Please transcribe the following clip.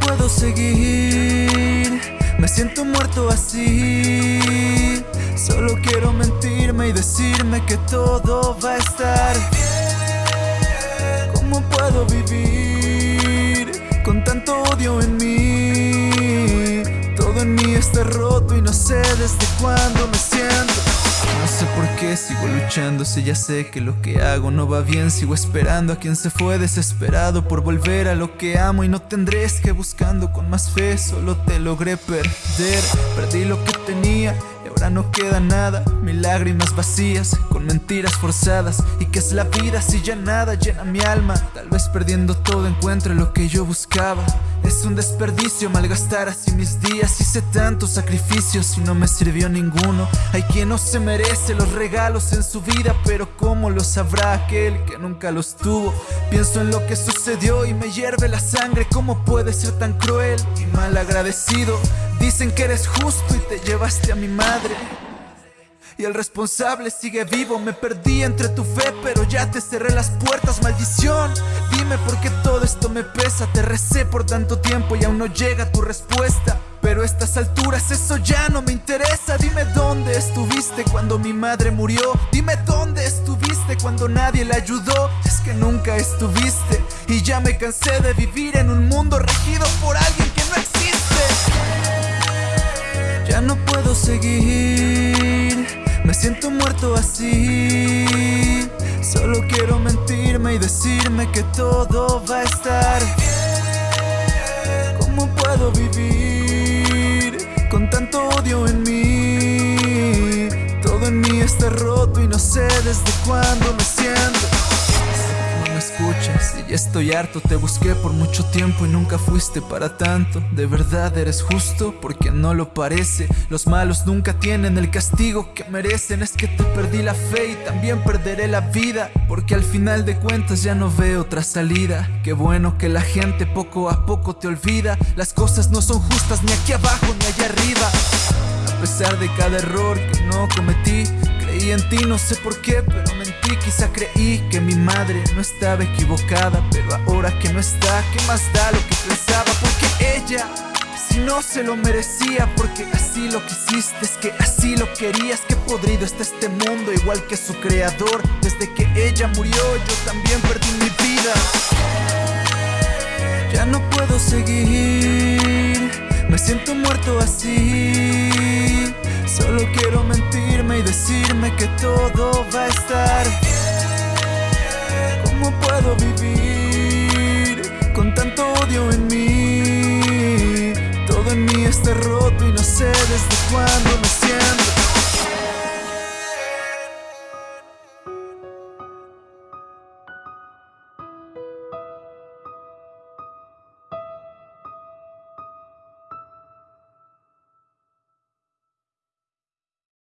puedo seguir, me siento muerto así. Solo quiero mentirme y decirme que todo va a estar bien. ¿Cómo puedo vivir con tanto odio en mí? Todo en mí está roto y no sé desde cuándo me siento. No sé por qué sigo luchando si ya sé que lo que hago no va bien Sigo esperando a quien se fue desesperado por volver a lo que amo Y no tendré que buscando con más fe Solo te logré perder. Perdí lo que tenía y ahora no queda nada. Mil lágrimas vacías con mentiras forzadas. ¿Y qué es la vida si ya nada llena mi alma? Tal vez perdiendo todo encuentre lo que yo buscaba es un desperdicio malgastar así mis días Hice tantos sacrificios y no me sirvió ninguno Hay quien no se merece los regalos en su vida Pero ¿cómo lo sabrá aquel que nunca los tuvo? Pienso en lo que sucedió y me hierve la sangre ¿Cómo puede ser tan cruel y mal agradecido? Dicen que eres justo y te llevaste a mi madre y el responsable sigue vivo. Me perdí entre tu fe pero ya te cerré las puertas Maldición, dime por qué todo esto me pesa. Te recé por tanto tiempo y aún no llega tu respuesta. Pero a estas alturas eso ya no me interesa. Dime dónde estuviste cuando mi madre murió. Dime dónde estuviste cuando nadie la ayudó. Es que nunca estuviste Y ya me cansé de vivir en un mundo regido por alguien que no existe. Ya no puedo seguir me siento muerto así Solo quiero mentirme y decirme que todo va a estar bien ¿Cómo puedo vivir con tanto odio en mí? Todo en mí está roto y no sé desde cuándo me estoy harto Te busqué por mucho tiempo y nunca fuiste para tanto. De verdad eres justo porque no lo parece. Los malos nunca tienen el castigo que merecen. Es que te perdí la fe y también perderé la vida Porque al final de cuentas ya no veo otra salida. Qué bueno que la gente poco a poco te olvida. Las cosas no son justas ni aquí abajo ni allá arriba. A pesar de cada error que no cometí Creí en ti, no sé por qué, pero mentí Quizá creí que mi madre no estaba equivocada Pero ahora que no está, ¿qué más da lo que pensaba? Porque ella, si no se lo merecía Porque así lo quisiste, es que así lo querías Que podrido está este mundo, igual que su creador. Desde que ella murió, yo también perdí mi vida. Ya no puedo seguir Me siento muerto así. Solo quiero mentirme y decirme que todo está roto y no sé desde cuándo me siento